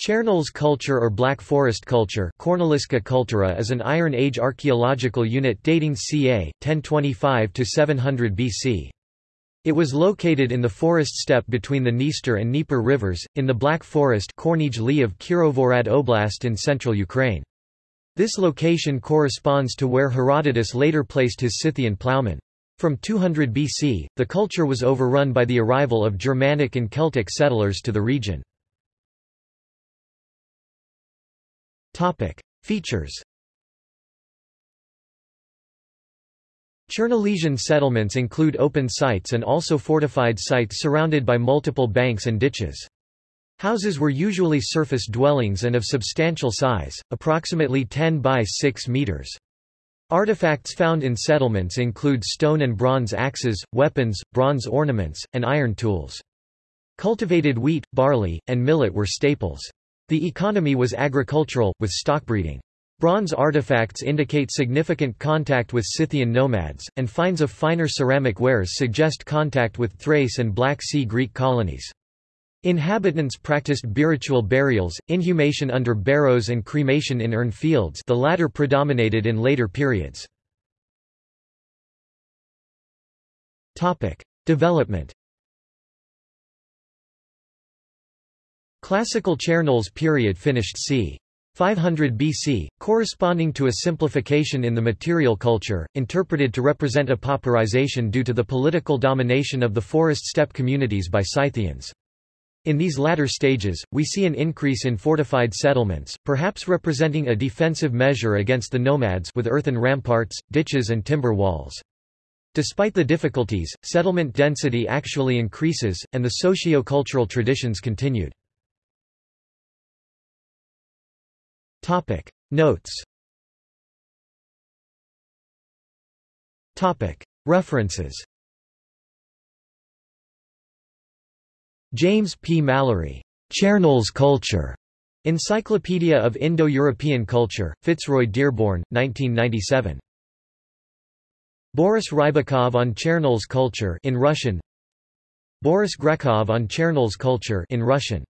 Chernoles culture or Black Forest culture Cultura is an Iron Age archaeological unit dating ca. 1025–700 BC. It was located in the forest steppe between the Dniester and Dnieper rivers, in the Black Forest of Kirovohrad Oblast in central Ukraine. This location corresponds to where Herodotus later placed his Scythian ploughmen. From 200 BC, the culture was overrun by the arrival of Germanic and Celtic settlers to the region. Topic. Features Chernolesian settlements include open sites and also fortified sites surrounded by multiple banks and ditches. Houses were usually surface dwellings and of substantial size, approximately 10 by 6 meters. Artifacts found in settlements include stone and bronze axes, weapons, bronze ornaments, and iron tools. Cultivated wheat, barley, and millet were staples. The economy was agricultural, with stockbreeding. Bronze artifacts indicate significant contact with Scythian nomads, and finds of finer ceramic wares suggest contact with Thrace and Black Sea Greek colonies. Inhabitants practiced biritual burials, inhumation under barrows and cremation in urn fields the latter predominated in later periods. Development Classical Chernoles period finished c. 500 BC, corresponding to a simplification in the material culture, interpreted to represent a pauperization due to the political domination of the forest steppe communities by Scythians. In these latter stages, we see an increase in fortified settlements, perhaps representing a defensive measure against the nomads with earthen ramparts, ditches and timber walls. Despite the difficulties, settlement density actually increases, and the socio-cultural traditions continued. Topic. Notes. Topic. References. James P. Mallory, Chernoles Culture, Encyclopedia of Indo-European Culture, Fitzroy Dearborn, 1997. Boris Rybakov on Chernoles culture in Russian. Boris Grekov on Chernoles culture in Russian